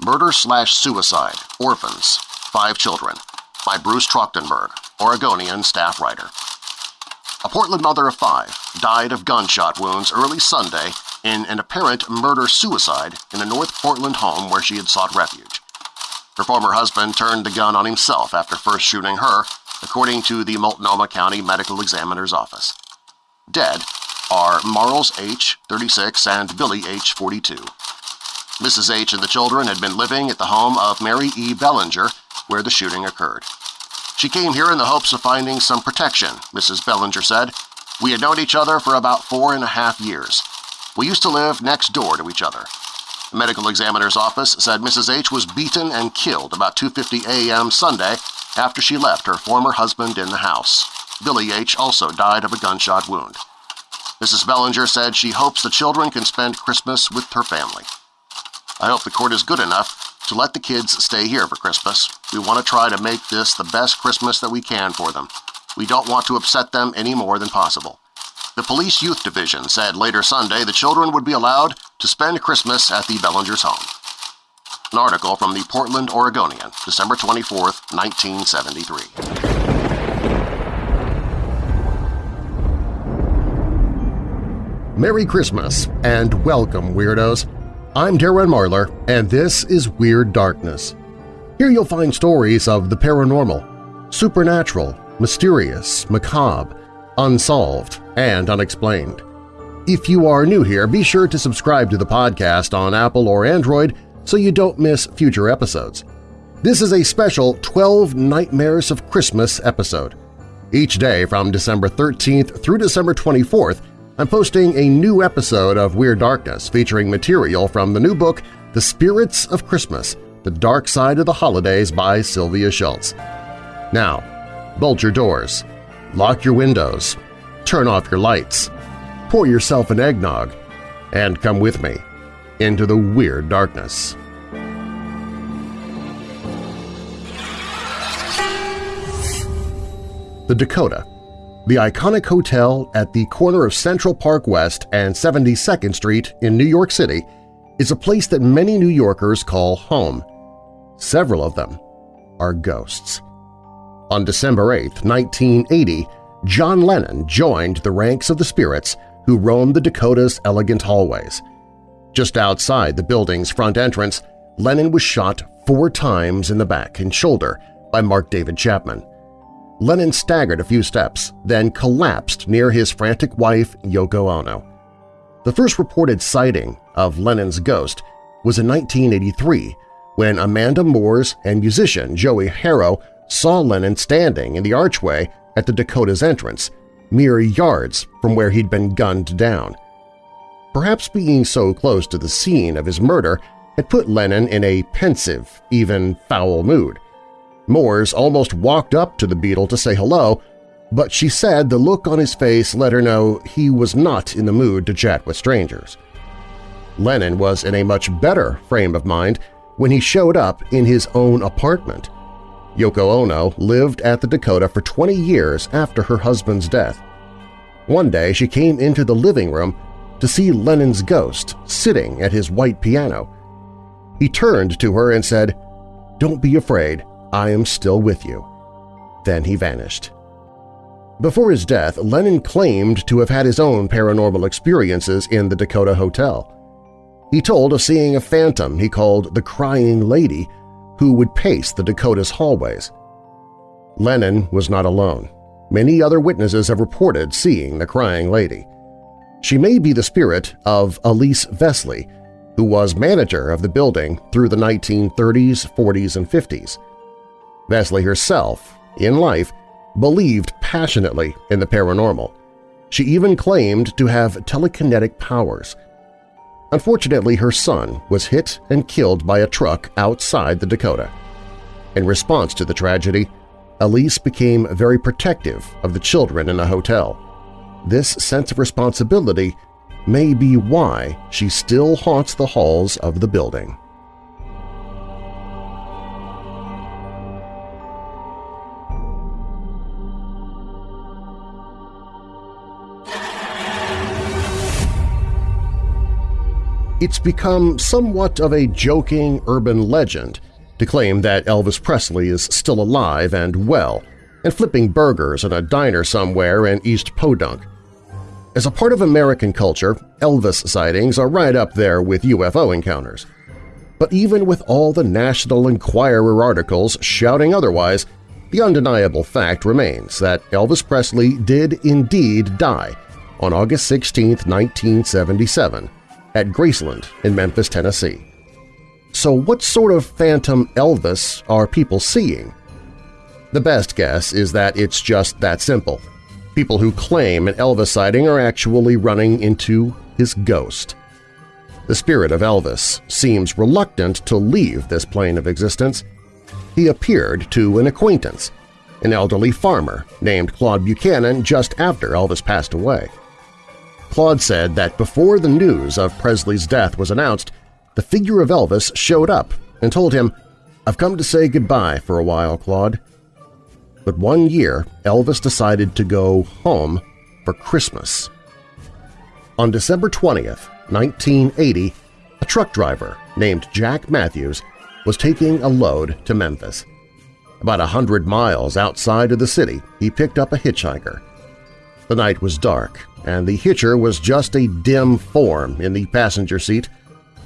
Murder Slash Suicide, Orphans, Five Children, by Bruce Trachtenberg, Oregonian staff writer. A Portland mother of five died of gunshot wounds early Sunday in an apparent murder-suicide in a North Portland home where she had sought refuge. Her former husband turned the gun on himself after first shooting her, according to the Multnomah County Medical Examiner's Office. Dead are Marles H., 36, and Billy H., 42. Mrs. H. and the children had been living at the home of Mary E. Bellinger, where the shooting occurred. She came here in the hopes of finding some protection, Mrs. Bellinger said. We had known each other for about four and a half years. We used to live next door to each other. The medical examiner's office said Mrs. H. was beaten and killed about 2.50 a.m. Sunday after she left her former husband in the house. Billy H. also died of a gunshot wound. Mrs. Bellinger said she hopes the children can spend Christmas with her family. I hope the court is good enough to let the kids stay here for Christmas. We want to try to make this the best Christmas that we can for them. We don't want to upset them any more than possible. The Police Youth Division said later Sunday the children would be allowed to spend Christmas at the Bellinger's home. An article from the Portland Oregonian, December 24, 1973. Merry Christmas and welcome, Weirdos! I'm Darren Marlar, and this is Weird Darkness. Here you'll find stories of the paranormal, supernatural, mysterious, macabre, unsolved, and unexplained. If you are new here, be sure to subscribe to the podcast on Apple or Android so you don't miss future episodes. This is a special 12 Nightmares of Christmas episode. Each day from December 13th through December 24th, I'm posting a new episode of Weird Darkness featuring material from the new book The Spirits of Christmas – The Dark Side of the Holidays by Sylvia Schultz. Now, bolt your doors, lock your windows, turn off your lights, pour yourself an eggnog, and come with me into the Weird Darkness. The Dakota the iconic hotel at the corner of Central Park West and 72nd Street in New York City is a place that many New Yorkers call home. Several of them are ghosts. On December 8, 1980, John Lennon joined the ranks of the spirits who roamed the Dakota's elegant hallways. Just outside the building's front entrance, Lennon was shot four times in the back and shoulder by Mark David Chapman. Lennon staggered a few steps, then collapsed near his frantic wife Yoko Ono. The first reported sighting of Lennon's ghost was in 1983 when Amanda Moores and musician Joey Harrow saw Lennon standing in the archway at the Dakota's entrance, mere yards from where he'd been gunned down. Perhaps being so close to the scene of his murder had put Lennon in a pensive, even foul mood. Moores almost walked up to the Beatle to say hello, but she said the look on his face let her know he was not in the mood to chat with strangers. Lennon was in a much better frame of mind when he showed up in his own apartment. Yoko Ono lived at the Dakota for 20 years after her husband's death. One day she came into the living room to see Lennon's ghost sitting at his white piano. He turned to her and said, "'Don't be afraid. I am still with you. Then he vanished. Before his death, Lennon claimed to have had his own paranormal experiences in the Dakota Hotel. He told of seeing a phantom he called the Crying Lady who would pace the Dakota's hallways. Lennon was not alone. Many other witnesses have reported seeing the Crying Lady. She may be the spirit of Elise Vesley, who was manager of the building through the 1930s, 40s, and 50s. Vesley herself, in life, believed passionately in the paranormal. She even claimed to have telekinetic powers. Unfortunately, her son was hit and killed by a truck outside the Dakota. In response to the tragedy, Elise became very protective of the children in the hotel. This sense of responsibility may be why she still haunts the halls of the building. It's become somewhat of a joking urban legend to claim that Elvis Presley is still alive and well and flipping burgers in a diner somewhere in East Podunk. As a part of American culture, Elvis sightings are right up there with UFO encounters. But even with all the National Enquirer articles shouting otherwise, the undeniable fact remains that Elvis Presley did indeed die on August 16, 1977, at Graceland in Memphis, Tennessee. So what sort of phantom Elvis are people seeing? The best guess is that it's just that simple. People who claim an Elvis sighting are actually running into his ghost. The spirit of Elvis seems reluctant to leave this plane of existence. He appeared to an acquaintance, an elderly farmer named Claude Buchanan just after Elvis passed away. Claude said that before the news of Presley's death was announced, the figure of Elvis showed up and told him, I've come to say goodbye for a while, Claude. But one year, Elvis decided to go home for Christmas. On December 20th, 1980, a truck driver named Jack Matthews was taking a load to Memphis. About a hundred miles outside of the city, he picked up a hitchhiker. The night was dark, and the hitcher was just a dim form in the passenger seat,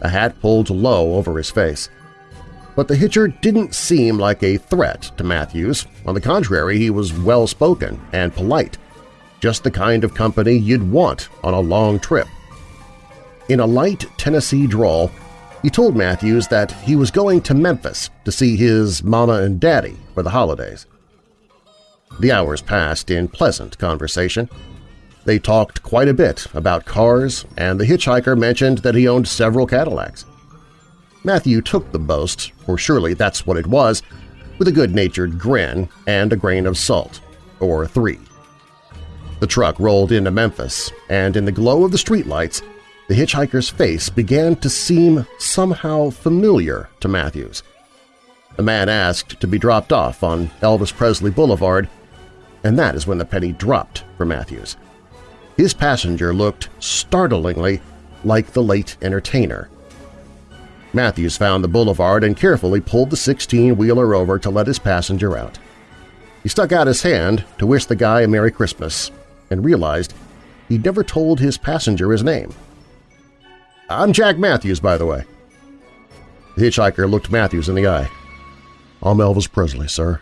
a hat pulled low over his face. But the hitcher didn't seem like a threat to Matthews. On the contrary, he was well-spoken and polite, just the kind of company you'd want on a long trip. In a light Tennessee drawl, he told Matthews that he was going to Memphis to see his mama and daddy for the holidays. The hours passed in pleasant conversation. They talked quite a bit about cars, and the hitchhiker mentioned that he owned several Cadillacs. Matthew took the boast, for surely that's what it was, with a good-natured grin and a grain of salt, or three. The truck rolled into Memphis, and in the glow of the streetlights, the hitchhiker's face began to seem somehow familiar to Matthews. The man asked to be dropped off on Elvis Presley Boulevard, and that is when the penny dropped for Matthews. His passenger looked startlingly like the late entertainer, Matthews found the boulevard and carefully pulled the 16-wheeler over to let his passenger out. He stuck out his hand to wish the guy a Merry Christmas and realized he'd never told his passenger his name. I'm Jack Matthews, by the way. The hitchhiker looked Matthews in the eye. I'm Elvis Presley, sir.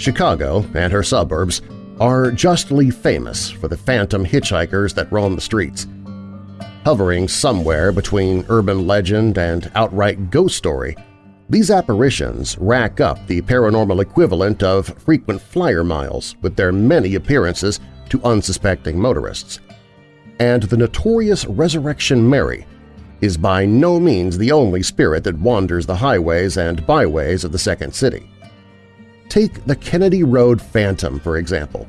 Chicago and her suburbs are justly famous for the phantom hitchhikers that roam the streets. Hovering somewhere between urban legend and outright ghost story, these apparitions rack up the paranormal equivalent of frequent flyer miles with their many appearances to unsuspecting motorists. And the notorious Resurrection Mary is by no means the only spirit that wanders the highways and byways of the Second City. Take the Kennedy Road Phantom, for example.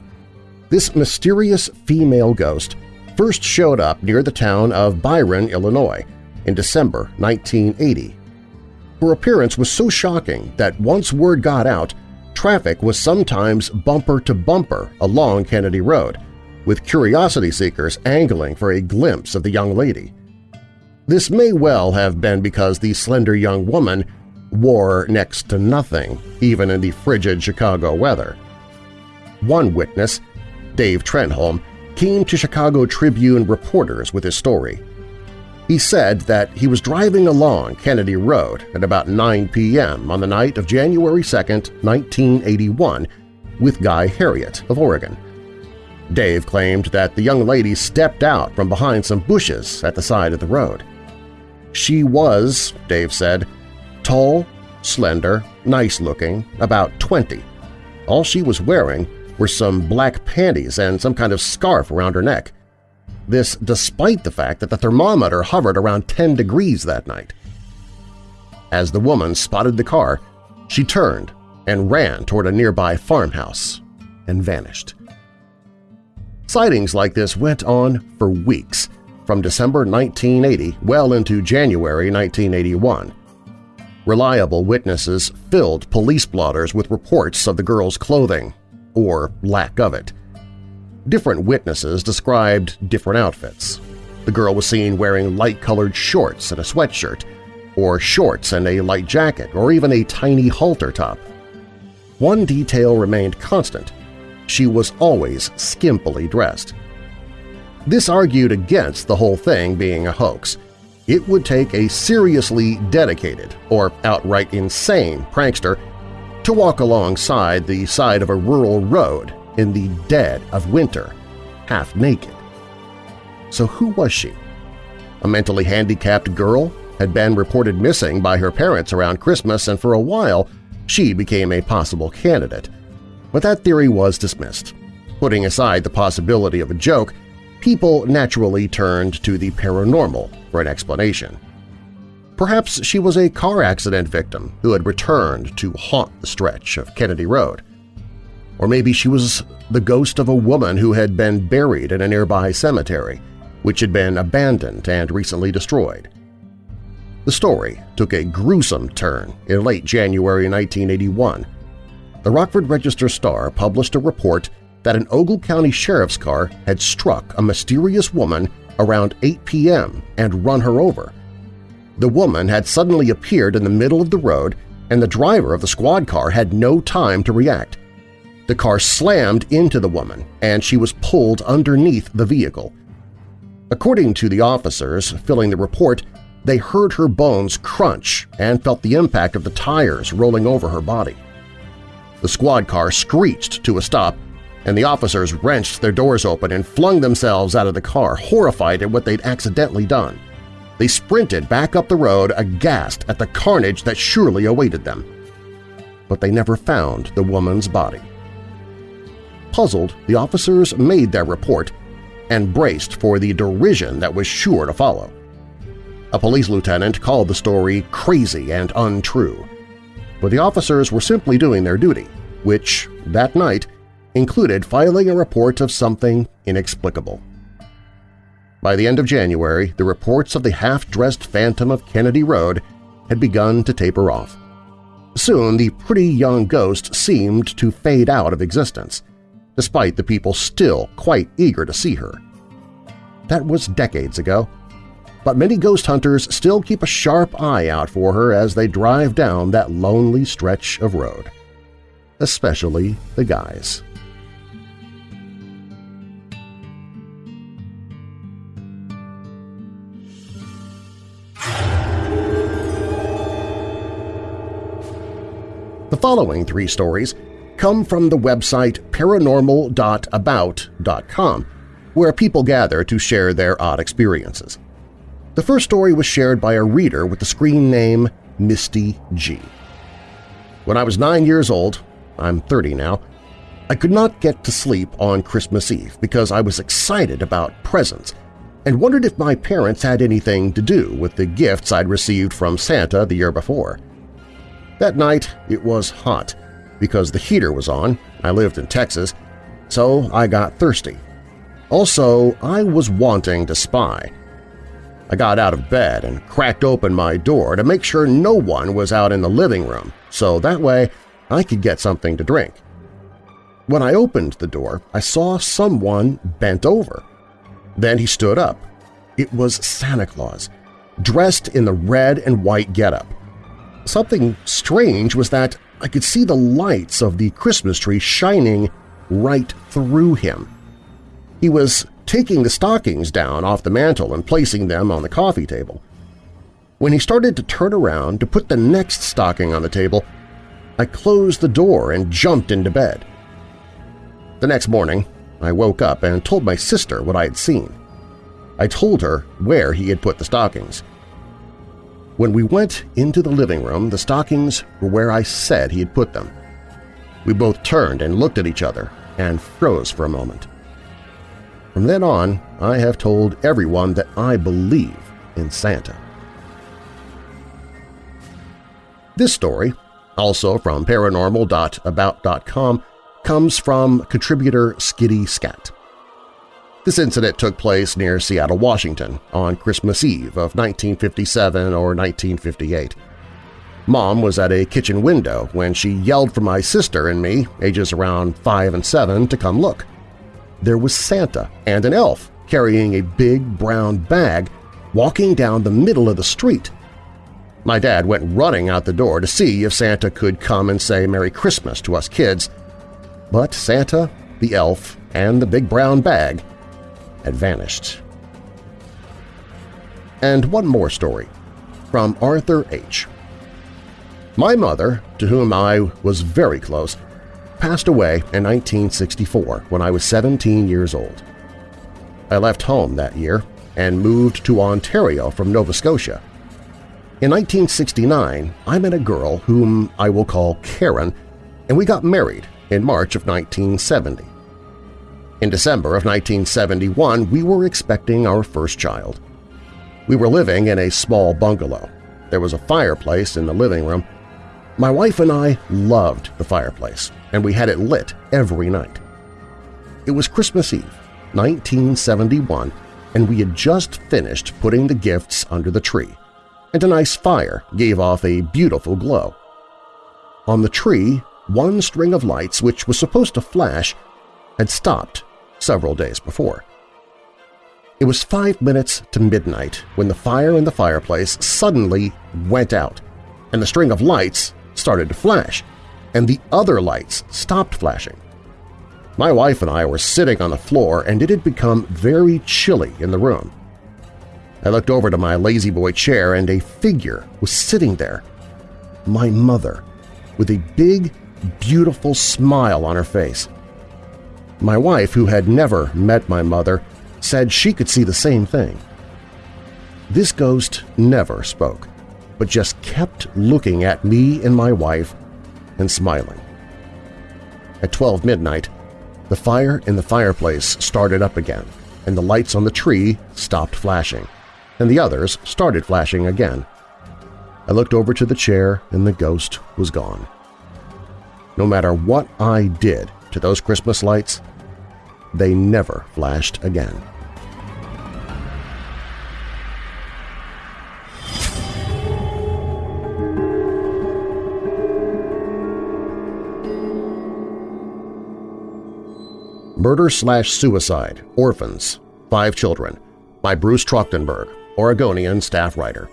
This mysterious female ghost first showed up near the town of Byron, Illinois, in December 1980. Her appearance was so shocking that once word got out, traffic was sometimes bumper-to-bumper along Kennedy Road, with curiosity seekers angling for a glimpse of the young lady. This may well have been because the slender young woman wore next to nothing, even in the frigid Chicago weather. One witness, Dave Trenholm, came to Chicago Tribune reporters with his story. He said that he was driving along Kennedy Road at about 9 p.m. on the night of January 2, 1981, with Guy Harriet of Oregon. Dave claimed that the young lady stepped out from behind some bushes at the side of the road. She was, Dave said, Tall, slender, nice-looking, about 20. All she was wearing were some black panties and some kind of scarf around her neck. This despite the fact that the thermometer hovered around 10 degrees that night. As the woman spotted the car, she turned and ran toward a nearby farmhouse and vanished. Sightings like this went on for weeks, from December 1980 well into January 1981. Reliable witnesses filled police blotters with reports of the girl's clothing, or lack of it. Different witnesses described different outfits. The girl was seen wearing light-colored shorts and a sweatshirt, or shorts and a light jacket, or even a tiny halter top. One detail remained constant. She was always skimpily dressed. This argued against the whole thing being a hoax. It would take a seriously dedicated or outright insane prankster to walk alongside the side of a rural road in the dead of winter, half naked. So who was she? A mentally handicapped girl had been reported missing by her parents around Christmas and for a while she became a possible candidate. But that theory was dismissed. Putting aside the possibility of a joke, people naturally turned to the paranormal for an explanation. Perhaps she was a car accident victim who had returned to haunt the stretch of Kennedy Road. Or maybe she was the ghost of a woman who had been buried in a nearby cemetery, which had been abandoned and recently destroyed. The story took a gruesome turn in late January 1981. The Rockford Register-Star published a report that an Ogle County Sheriff's car had struck a mysterious woman around 8 p.m. and run her over. The woman had suddenly appeared in the middle of the road and the driver of the squad car had no time to react. The car slammed into the woman and she was pulled underneath the vehicle. According to the officers filling the report, they heard her bones crunch and felt the impact of the tires rolling over her body. The squad car screeched to a stop and the officers wrenched their doors open and flung themselves out of the car, horrified at what they'd accidentally done. They sprinted back up the road, aghast at the carnage that surely awaited them. But they never found the woman's body. Puzzled, the officers made their report and braced for the derision that was sure to follow. A police lieutenant called the story crazy and untrue, but the officers were simply doing their duty, which, that night, included filing a report of something inexplicable. By the end of January, the reports of the half-dressed phantom of Kennedy Road had begun to taper off. Soon the pretty young ghost seemed to fade out of existence, despite the people still quite eager to see her. That was decades ago, but many ghost hunters still keep a sharp eye out for her as they drive down that lonely stretch of road. Especially the guys. The following three stories come from the website paranormal.about.com, where people gather to share their odd experiences. The first story was shared by a reader with the screen name Misty G. When I was nine years old, I'm 30 now, I could not get to sleep on Christmas Eve because I was excited about presents and wondered if my parents had anything to do with the gifts I'd received from Santa the year before. That night it was hot because the heater was on, I lived in Texas, so I got thirsty. Also, I was wanting to spy. I got out of bed and cracked open my door to make sure no one was out in the living room, so that way I could get something to drink. When I opened the door, I saw someone bent over. Then he stood up. It was Santa Claus, dressed in the red and white getup. Something strange was that I could see the lights of the Christmas tree shining right through him. He was taking the stockings down off the mantel and placing them on the coffee table. When he started to turn around to put the next stocking on the table, I closed the door and jumped into bed. The next morning, I woke up and told my sister what I had seen. I told her where he had put the stockings. When we went into the living room, the stockings were where I said he had put them. We both turned and looked at each other and froze for a moment. From then on, I have told everyone that I believe in Santa. This story, also from paranormal.about.com, comes from contributor Skitty Scat. This incident took place near Seattle, Washington on Christmas Eve of 1957 or 1958. Mom was at a kitchen window when she yelled for my sister and me, ages around 5 and 7, to come look. There was Santa and an elf carrying a big brown bag walking down the middle of the street. My dad went running out the door to see if Santa could come and say Merry Christmas to us kids, but Santa, the elf, and the big brown bag had vanished. And one more story, from Arthur H. My mother, to whom I was very close, passed away in 1964 when I was 17 years old. I left home that year and moved to Ontario from Nova Scotia. In 1969, I met a girl whom I will call Karen, and we got married in March of 1970. In December of 1971, we were expecting our first child. We were living in a small bungalow. There was a fireplace in the living room, my wife and I loved the fireplace, and we had it lit every night. It was Christmas Eve, 1971, and we had just finished putting the gifts under the tree, and a nice fire gave off a beautiful glow. On the tree, one string of lights which was supposed to flash had stopped several days before. It was five minutes to midnight when the fire in the fireplace suddenly went out, and the string of lights started to flash, and the other lights stopped flashing. My wife and I were sitting on the floor and it had become very chilly in the room. I looked over to my La-Z-Boy chair and a figure was sitting there. My mother, with a big, beautiful smile on her face. My wife, who had never met my mother, said she could see the same thing. This ghost never spoke but just kept looking at me and my wife and smiling. At 12 midnight, the fire in the fireplace started up again, and the lights on the tree stopped flashing, and the others started flashing again. I looked over to the chair and the ghost was gone. No matter what I did to those Christmas lights, they never flashed again. Murder Slash Suicide, Orphans, Five Children, by Bruce Trachtenberg, Oregonian staff writer.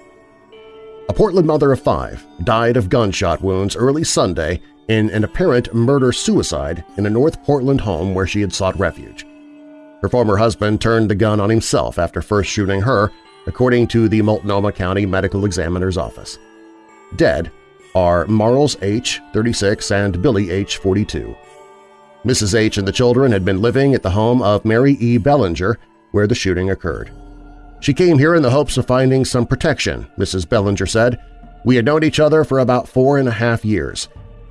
A Portland mother of five died of gunshot wounds early Sunday in an apparent murder-suicide in a North Portland home where she had sought refuge. Her former husband turned the gun on himself after first shooting her, according to the Multnomah County Medical Examiner's Office. Dead are Marles H., 36, and Billy H., 42. Mrs. H. and the children had been living at the home of Mary E. Bellinger, where the shooting occurred. She came here in the hopes of finding some protection, Mrs. Bellinger said. We had known each other for about four and a half years.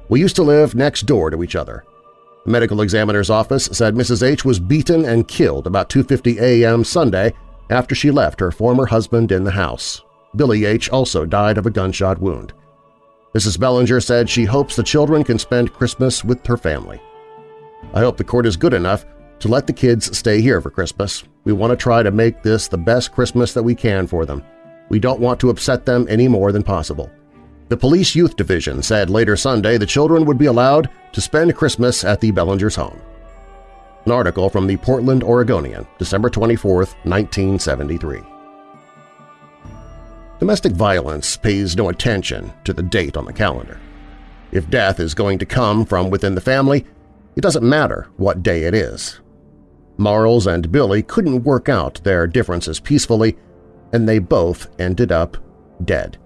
We used to live next door to each other. The medical examiner's office said Mrs. H. was beaten and killed about 2.50 a.m. Sunday after she left her former husband in the house. Billy H. also died of a gunshot wound. Mrs. Bellinger said she hopes the children can spend Christmas with her family. I hope the court is good enough to let the kids stay here for Christmas. We want to try to make this the best Christmas that we can for them. We don't want to upset them any more than possible. The Police Youth Division said later Sunday the children would be allowed to spend Christmas at the Bellinger's home. An article from the Portland Oregonian, December 24, 1973. Domestic violence pays no attention to the date on the calendar. If death is going to come from within the family, it doesn't matter what day it is. Marles and Billy couldn't work out their differences peacefully, and they both ended up dead.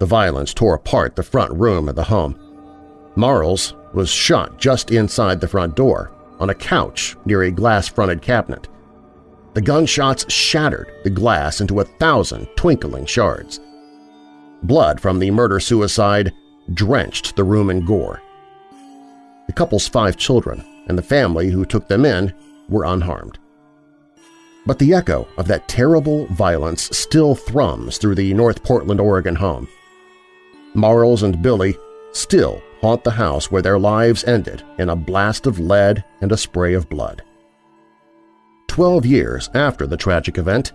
The violence tore apart the front room of the home. Marles was shot just inside the front door, on a couch near a glass-fronted cabinet. The gunshots shattered the glass into a thousand twinkling shards. Blood from the murder-suicide drenched the room in gore. The couple's five children and the family who took them in were unharmed. But the echo of that terrible violence still thrums through the North Portland, Oregon home. Marles and Billy still haunt the house where their lives ended in a blast of lead and a spray of blood. Twelve years after the tragic event,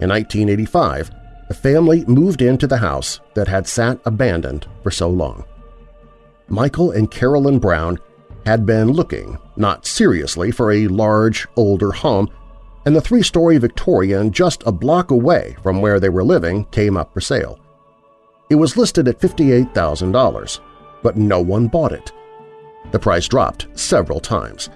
in 1985, the family moved into the house that had sat abandoned for so long. Michael and Carolyn Brown had been looking, not seriously, for a large, older home, and the three-story Victorian just a block away from where they were living came up for sale. It was listed at $58,000, but no one bought it. The price dropped several times,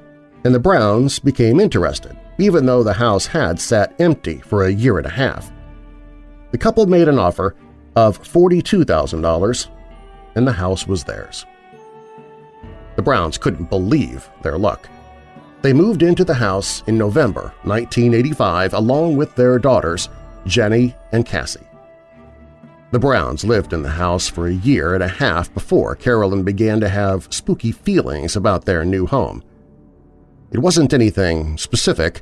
and the Browns became interested, even though the house had sat empty for a year and a half. The couple made an offer of $42,000, and the house was theirs. The Browns couldn't believe their luck. They moved into the house in November 1985 along with their daughters, Jenny and Cassie. The Browns lived in the house for a year and a half before Carolyn began to have spooky feelings about their new home. It wasn't anything specific,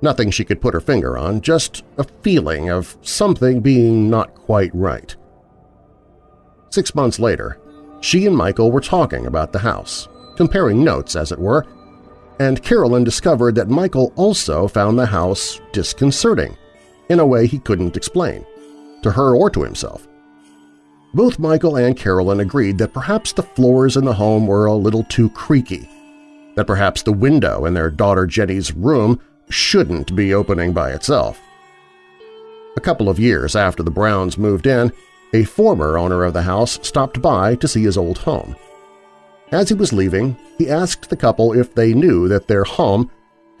nothing she could put her finger on, just a feeling of something being not quite right. Six months later, she and Michael were talking about the house, comparing notes as it were, and Carolyn discovered that Michael also found the house disconcerting in a way he couldn't explain to her or to himself. Both Michael and Carolyn agreed that perhaps the floors in the home were a little too creaky, that perhaps the window in their daughter Jenny's room shouldn't be opening by itself. A couple of years after the Browns moved in, a former owner of the house stopped by to see his old home. As he was leaving, he asked the couple if they knew that their home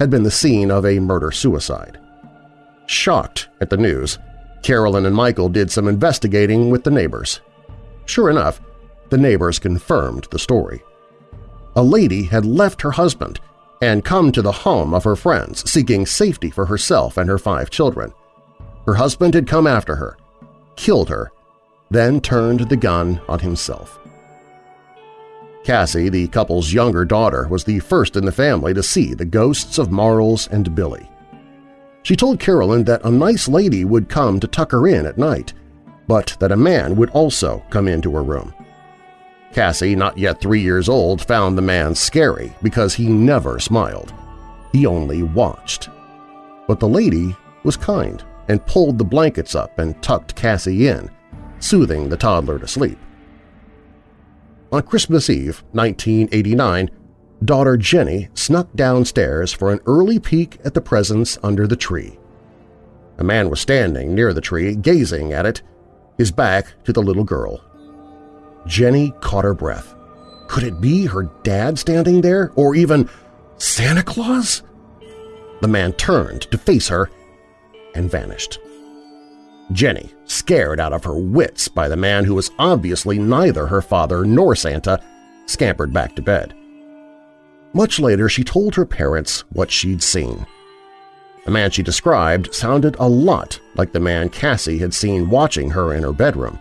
had been the scene of a murder-suicide. Shocked at the news, Carolyn and Michael did some investigating with the neighbors. Sure enough, the neighbors confirmed the story. A lady had left her husband and come to the home of her friends seeking safety for herself and her five children. Her husband had come after her, killed her, then turned the gun on himself. Cassie, the couple's younger daughter, was the first in the family to see the ghosts of Marles and Billy. She told Carolyn that a nice lady would come to tuck her in at night, but that a man would also come into her room. Cassie, not yet three years old, found the man scary because he never smiled. He only watched. But the lady was kind and pulled the blankets up and tucked Cassie in, soothing the toddler to sleep. On Christmas Eve, 1989, daughter Jenny snuck downstairs for an early peek at the presents under the tree. A man was standing near the tree, gazing at it, his back to the little girl. Jenny caught her breath. Could it be her dad standing there, or even Santa Claus? The man turned to face her and vanished. Jenny, scared out of her wits by the man who was obviously neither her father nor Santa, scampered back to bed. Much later, she told her parents what she'd seen. The man she described sounded a lot like the man Cassie had seen watching her in her bedroom.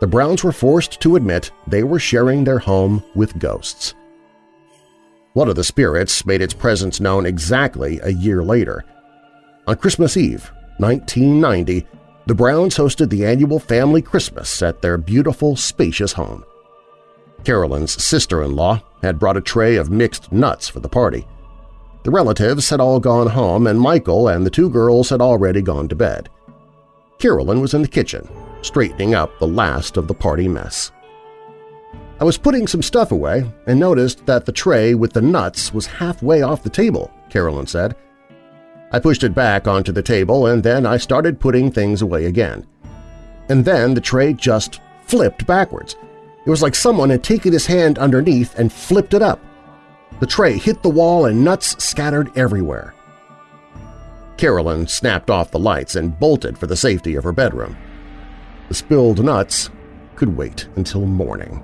The Browns were forced to admit they were sharing their home with ghosts. One of the spirits made its presence known exactly a year later. On Christmas Eve, 1990, the Browns hosted the annual family Christmas at their beautiful, spacious home. Carolyn's sister-in-law had brought a tray of mixed nuts for the party. The relatives had all gone home and Michael and the two girls had already gone to bed. Carolyn was in the kitchen, straightening up the last of the party mess. I was putting some stuff away and noticed that the tray with the nuts was halfway off the table, Carolyn said. I pushed it back onto the table and then I started putting things away again. And then the tray just flipped backwards – it was like someone had taken his hand underneath and flipped it up. The tray hit the wall and nuts scattered everywhere. Carolyn snapped off the lights and bolted for the safety of her bedroom. The spilled nuts could wait until morning.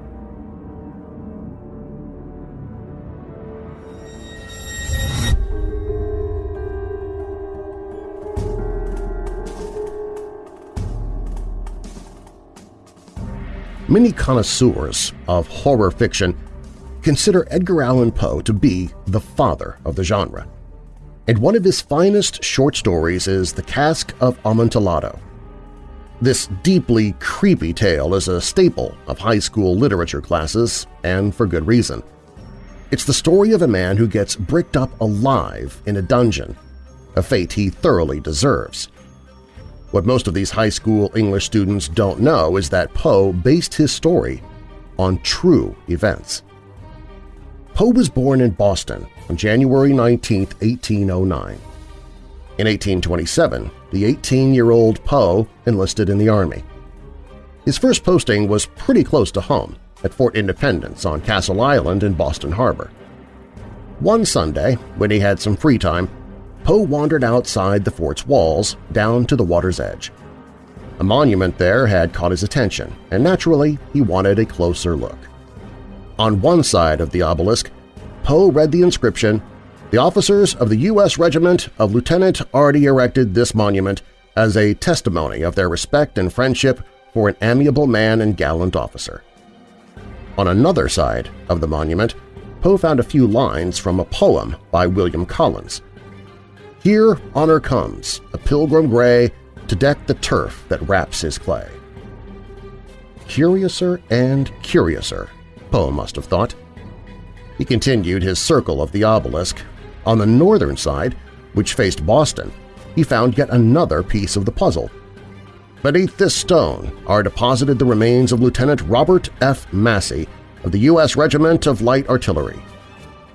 Many connoisseurs of horror fiction consider Edgar Allan Poe to be the father of the genre. And one of his finest short stories is The Cask of Amontillado. This deeply creepy tale is a staple of high school literature classes, and for good reason. It's the story of a man who gets bricked up alive in a dungeon a fate he thoroughly deserves. What most of these high school English students don't know is that Poe based his story on true events. Poe was born in Boston on January 19, 1809. In 1827, the 18-year-old Poe enlisted in the Army. His first posting was pretty close to home, at Fort Independence on Castle Island in Boston Harbor. One Sunday, when he had some free time, Poe wandered outside the fort's walls down to the water's edge. A monument there had caught his attention, and naturally he wanted a closer look. On one side of the obelisk, Poe read the inscription, The officers of the U.S. Regiment of Light Artillery erected this monument as a testimony of their respect and friendship for an amiable man and gallant officer. On another side of the monument, Poe found a few lines from a poem by William Collins. Here honor comes, a pilgrim gray, to deck the turf that wraps his clay. Curiouser and curiouser, Poe must have thought. He continued his circle of the obelisk. On the northern side, which faced Boston, he found yet another piece of the puzzle. Beneath this stone are deposited the remains of Lieutenant Robert F. Massey of the U.S. Regiment of Light Artillery.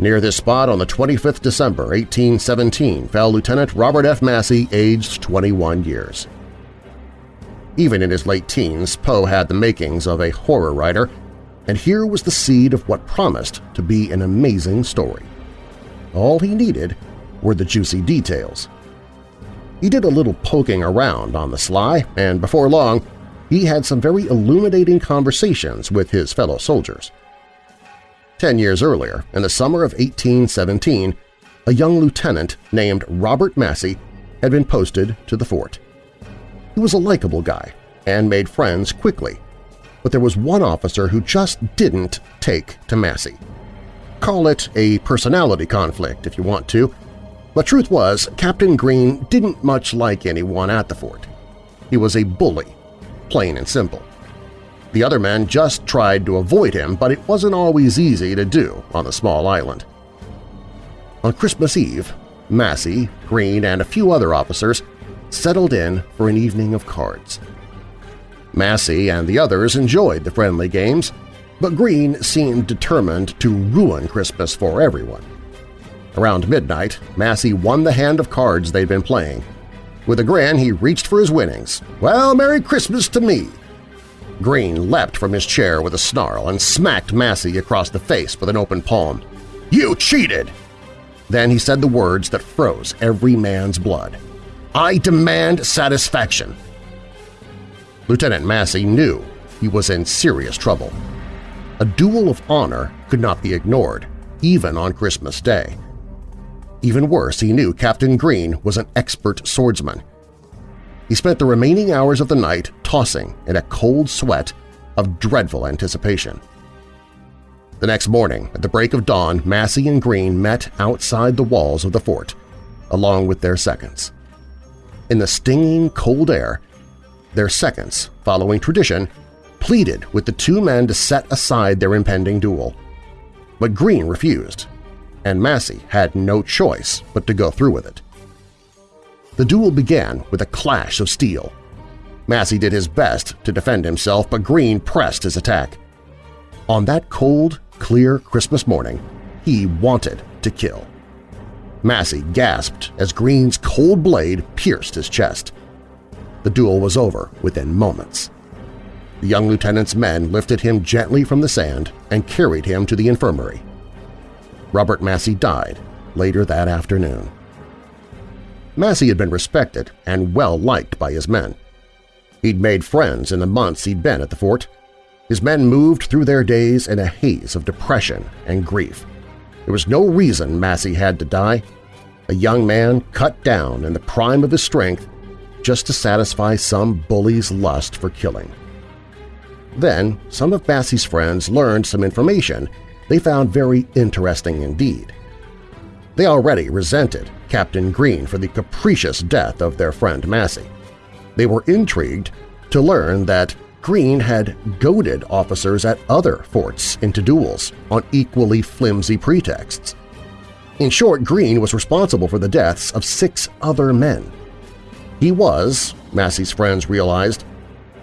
Near this spot on the 25th December 1817 fell Lieutenant Robert F. Massey, aged 21 years. Even in his late teens, Poe had the makings of a horror writer, and here was the seed of what promised to be an amazing story. All he needed were the juicy details. He did a little poking around on the sly, and before long he had some very illuminating conversations with his fellow soldiers. Ten years earlier, in the summer of 1817, a young lieutenant named Robert Massey had been posted to the fort. He was a likable guy and made friends quickly, but there was one officer who just didn't take to Massey. Call it a personality conflict if you want to, but truth was, Captain Green didn't much like anyone at the fort. He was a bully, plain and simple. The other men just tried to avoid him, but it wasn't always easy to do on the small island. On Christmas Eve, Massey, Green, and a few other officers settled in for an evening of cards. Massey and the others enjoyed the friendly games, but Green seemed determined to ruin Christmas for everyone. Around midnight, Massey won the hand of cards they'd been playing. With a grin, he reached for his winnings. "'Well, Merry Christmas to me!' Green leapt from his chair with a snarl and smacked Massey across the face with an open palm. "'You cheated!' Then he said the words that froze every man's blood. "'I demand satisfaction!' Lieutenant Massey knew he was in serious trouble. A duel of honor could not be ignored, even on Christmas Day. Even worse, he knew Captain Green was an expert swordsman. He spent the remaining hours of the night tossing in a cold sweat of dreadful anticipation. The next morning, at the break of dawn, Massey and Green met outside the walls of the fort, along with their seconds. In the stinging cold air, their seconds, following tradition, pleaded with the two men to set aside their impending duel. But Green refused, and Massey had no choice but to go through with it. The duel began with a clash of steel. Massey did his best to defend himself, but Green pressed his attack. On that cold, clear Christmas morning, he wanted to kill. Massey gasped as Green's cold blade pierced his chest. The duel was over within moments. The young lieutenant's men lifted him gently from the sand and carried him to the infirmary. Robert Massey died later that afternoon. Massey had been respected and well-liked by his men. He'd made friends in the months he'd been at the fort. His men moved through their days in a haze of depression and grief. There was no reason Massey had to die. A young man cut down in the prime of his strength just to satisfy some bully's lust for killing. Then some of Massey's friends learned some information they found very interesting indeed. They already resented Captain Green for the capricious death of their friend Massey. They were intrigued to learn that Green had goaded officers at other forts into duels on equally flimsy pretexts. In short, Green was responsible for the deaths of six other men. He was, Massey's friends realized,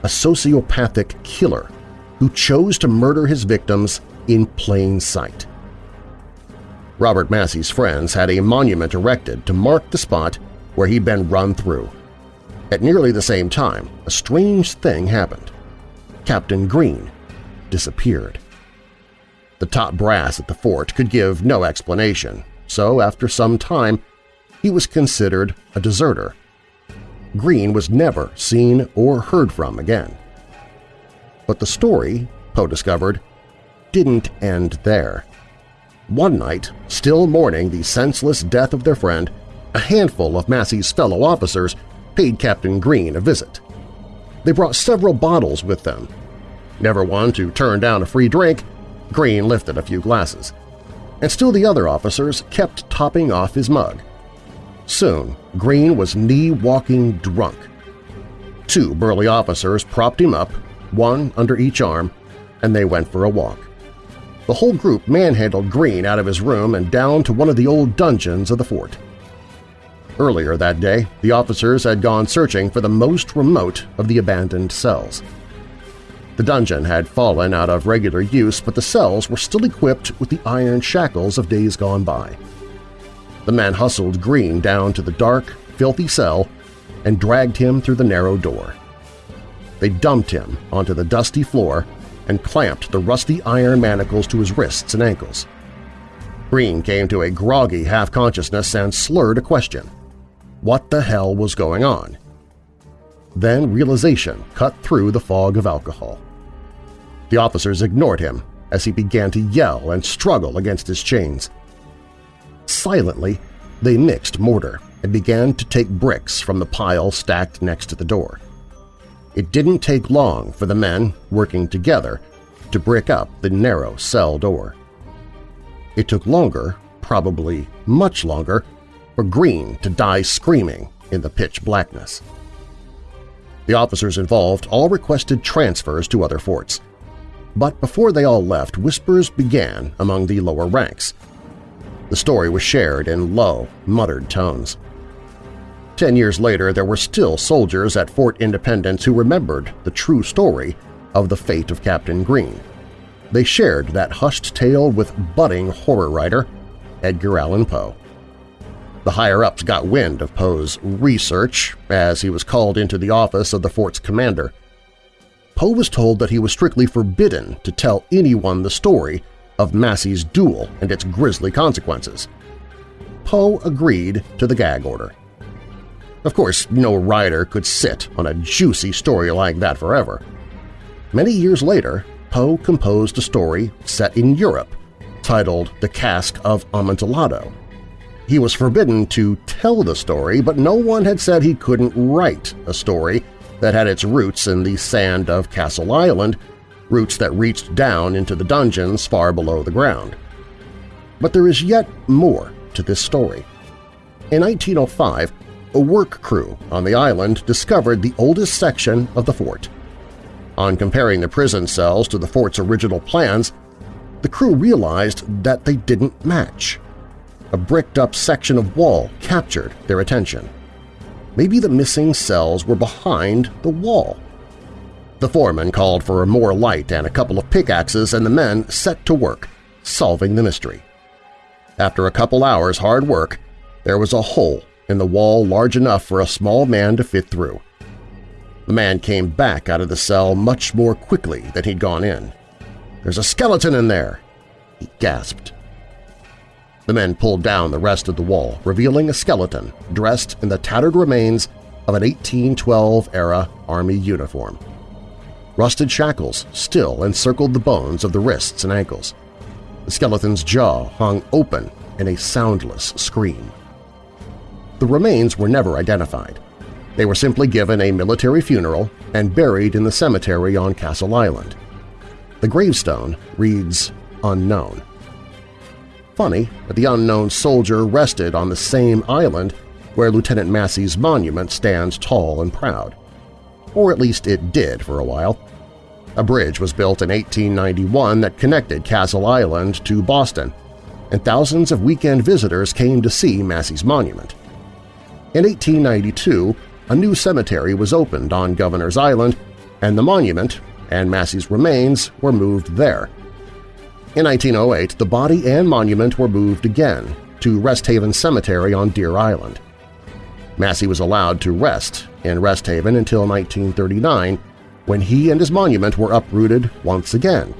a sociopathic killer who chose to murder his victims in plain sight. Robert Massey's friends had a monument erected to mark the spot where he'd been run through. At nearly the same time, a strange thing happened. Captain Green disappeared. The top brass at the fort could give no explanation, so after some time he was considered a deserter. Green was never seen or heard from again. But the story, Poe discovered, didn't end there. One night, still mourning the senseless death of their friend, a handful of Massey's fellow officers paid Captain Green a visit. They brought several bottles with them. Never one to turn down a free drink, Green lifted a few glasses. And still the other officers kept topping off his mug. Soon, Green was knee-walking drunk. Two burly officers propped him up, one under each arm, and they went for a walk. The whole group manhandled Green out of his room and down to one of the old dungeons of the fort. Earlier that day, the officers had gone searching for the most remote of the abandoned cells. The dungeon had fallen out of regular use, but the cells were still equipped with the iron shackles of days gone by. The men hustled Green down to the dark, filthy cell and dragged him through the narrow door. They dumped him onto the dusty floor and clamped the rusty iron manacles to his wrists and ankles. Green came to a groggy half-consciousness and slurred a question. What the hell was going on? Then realization cut through the fog of alcohol. The officers ignored him as he began to yell and struggle against his chains. Silently, they mixed mortar and began to take bricks from the pile stacked next to the door. It didn't take long for the men, working together, to brick up the narrow cell door. It took longer, probably much longer, for Green to die screaming in the pitch blackness. The officers involved all requested transfers to other forts. But before they all left, whispers began among the lower ranks. The story was shared in low, muttered tones. Ten years later, there were still soldiers at Fort Independence who remembered the true story of the fate of Captain Green. They shared that hushed tale with budding horror writer Edgar Allan Poe. The higher-ups got wind of Poe's research as he was called into the office of the fort's commander. Poe was told that he was strictly forbidden to tell anyone the story of Massey's duel and its grisly consequences. Poe agreed to the gag order. Of course, no writer could sit on a juicy story like that forever. Many years later, Poe composed a story set in Europe titled The Cask of Amontillado. He was forbidden to tell the story, but no one had said he couldn't write a story that had its roots in the sand of Castle Island, roots that reached down into the dungeons far below the ground. But there is yet more to this story. In 1905, a work crew on the island discovered the oldest section of the fort. On comparing the prison cells to the fort's original plans, the crew realized that they didn't match. A bricked-up section of wall captured their attention. Maybe the missing cells were behind the wall. The foreman called for more light and a couple of pickaxes, and the men set to work, solving the mystery. After a couple hours' hard work, there was a hole in the wall large enough for a small man to fit through. The man came back out of the cell much more quickly than he'd gone in. "'There's a skeleton in there!' he gasped. The men pulled down the rest of the wall, revealing a skeleton dressed in the tattered remains of an 1812-era Army uniform. Rusted shackles still encircled the bones of the wrists and ankles. The skeleton's jaw hung open in a soundless scream. The remains were never identified. They were simply given a military funeral and buried in the cemetery on Castle Island. The gravestone reads Unknown. Funny that the unknown soldier rested on the same island where Lieutenant Massey's monument stands tall and proud. Or at least it did for a while. A bridge was built in 1891 that connected Castle Island to Boston. and thousands of weekend visitors came to see Massey's monument. In 1892, a new cemetery was opened on Governor's Island, and the monument and Massey's remains were moved there. In 1908, the body and monument were moved again to Rest Haven Cemetery on Deer Island. Massey was allowed to rest in Rest Haven until 1939, when he and his monument were uprooted once again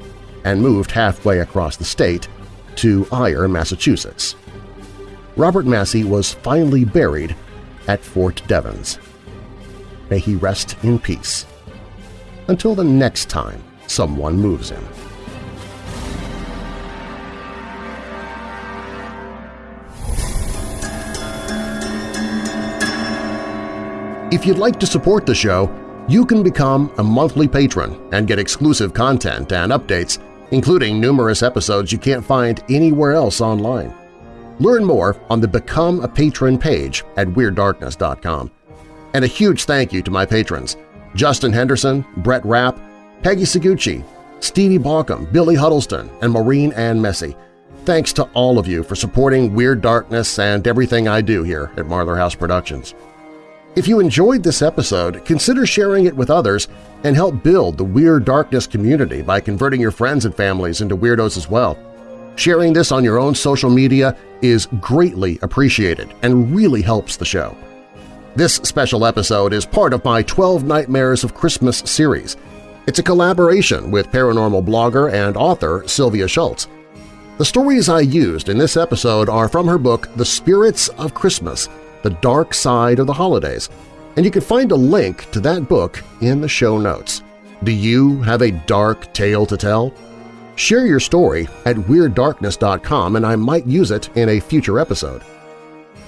and moved halfway across the state to Ayer, Massachusetts. Robert Massey was finally buried at Fort Devens. May he rest in peace. Until the next time someone moves him. If you'd like to support the show, you can become a monthly patron and get exclusive content and updates, including numerous episodes you can't find anywhere else online. Learn more on the Become a Patron page at WeirdDarkness.com. And a huge thank you to my patrons Justin Henderson, Brett Rapp, Peggy Seguchi, Stevie Baucom, Billy Huddleston, and Maureen Ann Messy. Thanks to all of you for supporting Weird Darkness and everything I do here at Marlar House Productions. If you enjoyed this episode, consider sharing it with others and help build the Weird Darkness community by converting your friends and families into weirdos as well. Sharing this on your own social media is greatly appreciated and really helps the show. This special episode is part of my 12 Nightmares of Christmas series. It's a collaboration with paranormal blogger and author Sylvia Shults. The stories I used in this episode are from her book The Spirits of Christmas – the Dark Side of the Holidays, and you can find a link to that book in the show notes. Do you have a dark tale to tell? Share your story at WeirdDarkness.com and I might use it in a future episode.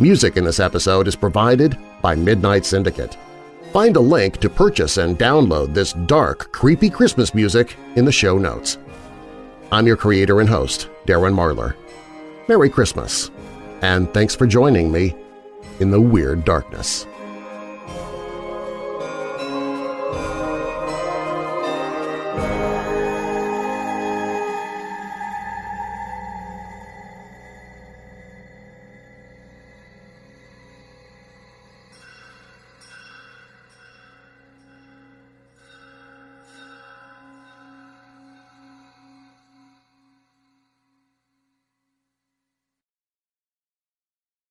Music in this episode is provided by Midnight Syndicate. Find a link to purchase and download this dark, creepy Christmas music in the show notes. I'm your creator and host, Darren Marlar. Merry Christmas, and thanks for joining me in the Weird Darkness.